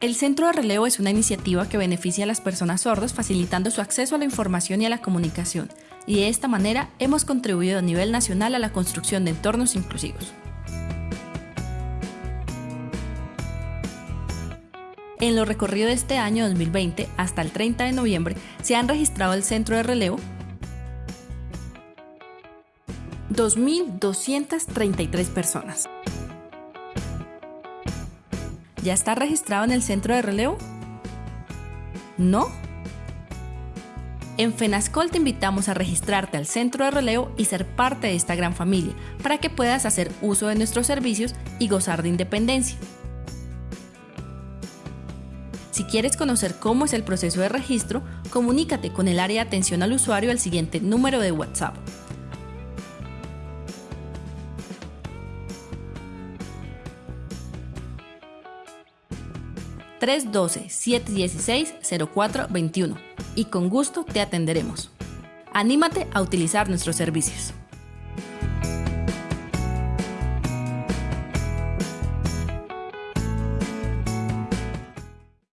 El Centro de Relevo es una iniciativa que beneficia a las personas sordas facilitando su acceso a la información y a la comunicación, y de esta manera hemos contribuido a nivel nacional a la construcción de entornos inclusivos. En lo recorrido de este año 2020 hasta el 30 de noviembre se han registrado el Centro de Relevo 2.233 personas. ¿Ya está registrado en el centro de relevo? ¿No? En FENASCOL te invitamos a registrarte al centro de relevo y ser parte de esta gran familia para que puedas hacer uso de nuestros servicios y gozar de independencia. Si quieres conocer cómo es el proceso de registro, comunícate con el área de atención al usuario al siguiente número de WhatsApp 312-716-0421 y con gusto te atenderemos. Anímate a utilizar nuestros servicios.